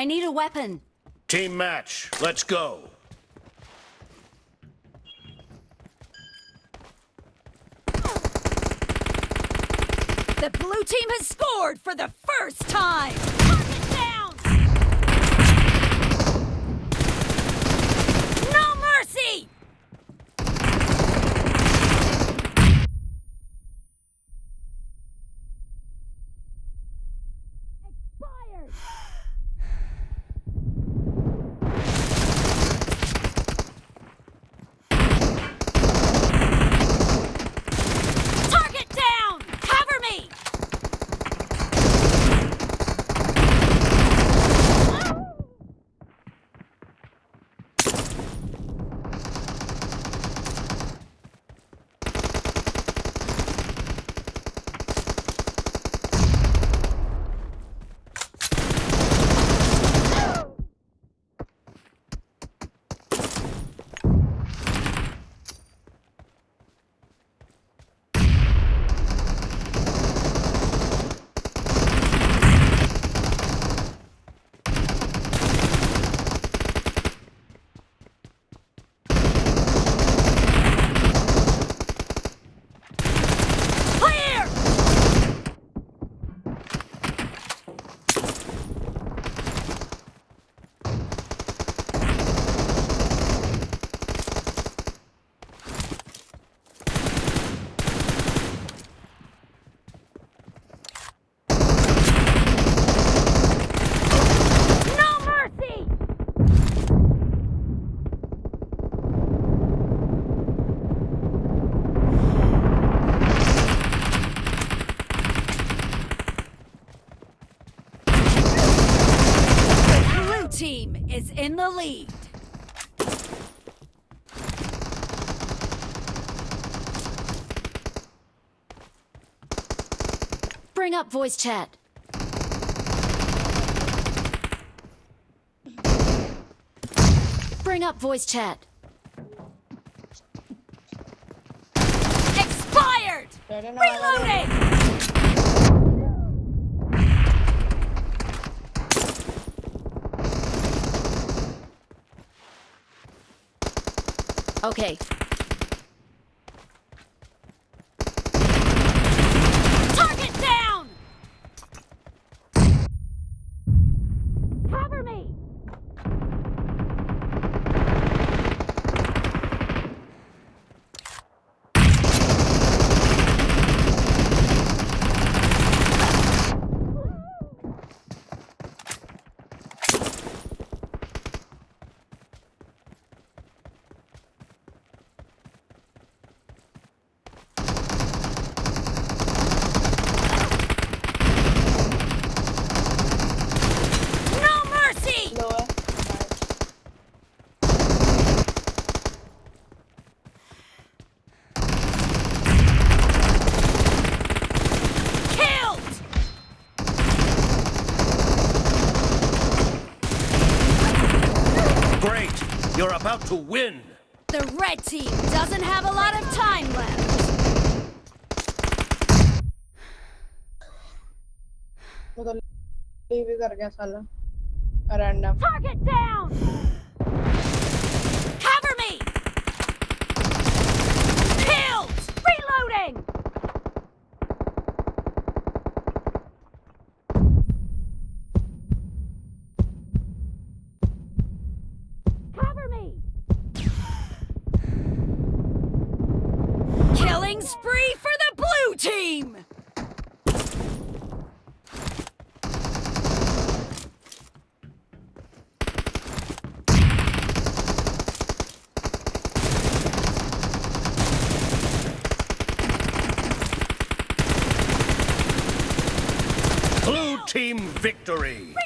I need a weapon. Team match. Let's go. The blue team has scored for the first time! In the lead. Bring up voice chat. Bring up voice chat. Expired! Ready Reloading! Okay. You're about to win. The red team doesn't have a lot of time left. वो तो leave ही कर गया साला random Target down! Killing spree for the blue team! Blue team victory.